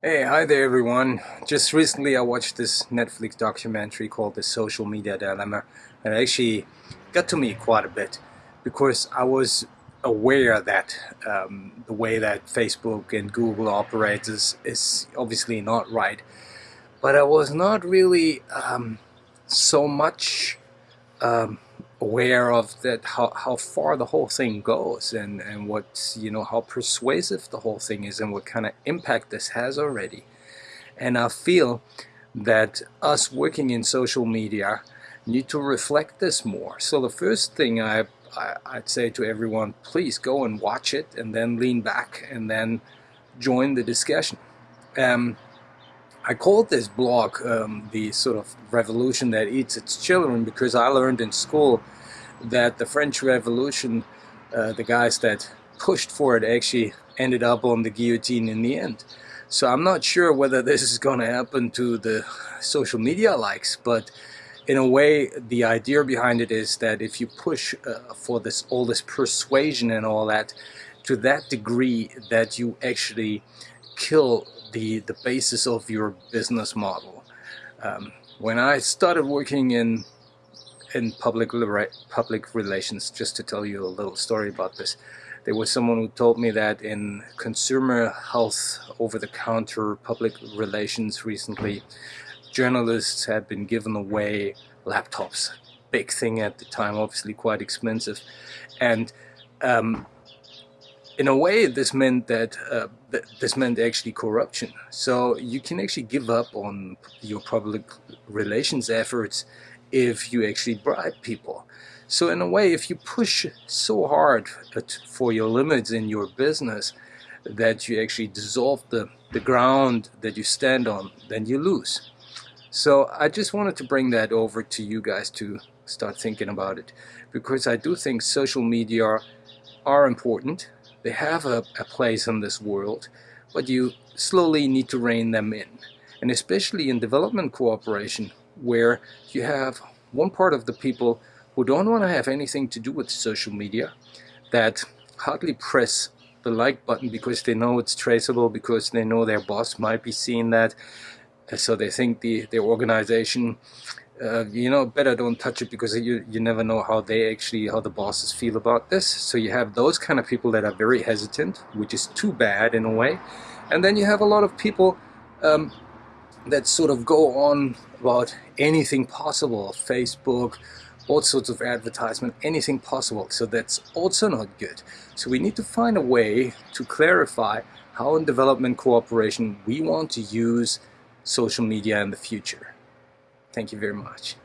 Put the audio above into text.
Hey, hi there everyone. Just recently I watched this Netflix documentary called The Social Media Dilemma and it actually got to me quite a bit because I was aware that um, the way that Facebook and Google operates is, is obviously not right. But I was not really um, so much um, aware of that how, how far the whole thing goes and, and what you know how persuasive the whole thing is and what kind of impact this has already. And I feel that us working in social media need to reflect this more. So the first thing I, I would say to everyone please go and watch it and then lean back and then join the discussion. Um, I called this blog um, the sort of revolution that eats its children because I learned in school that the French Revolution, uh, the guys that pushed for it actually ended up on the guillotine in the end. So I'm not sure whether this is going to happen to the social media likes, but in a way the idea behind it is that if you push uh, for this all this persuasion and all that to that degree that you actually kill the, the basis of your business model. Um, when I started working in in public public relations, just to tell you a little story about this, there was someone who told me that in consumer health over-the-counter public relations recently, journalists had been given away laptops. Big thing at the time, obviously quite expensive. And um, in a way this meant that uh, this meant actually corruption. So you can actually give up on your public relations efforts if you actually bribe people. So in a way if you push so hard for your limits in your business that you actually dissolve the the ground that you stand on then you lose. So I just wanted to bring that over to you guys to start thinking about it because I do think social media are important they have a, a place in this world, but you slowly need to rein them in. And especially in development cooperation, where you have one part of the people who don't want to have anything to do with social media, that hardly press the like button because they know it's traceable, because they know their boss might be seeing that, so they think the, their organization uh, you know, better don't touch it because you, you never know how they actually, how the bosses feel about this. So you have those kind of people that are very hesitant, which is too bad in a way. And then you have a lot of people um, that sort of go on about anything possible, Facebook, all sorts of advertisement, anything possible. So that's also not good. So we need to find a way to clarify how in development cooperation we want to use social media in the future. Thank you very much.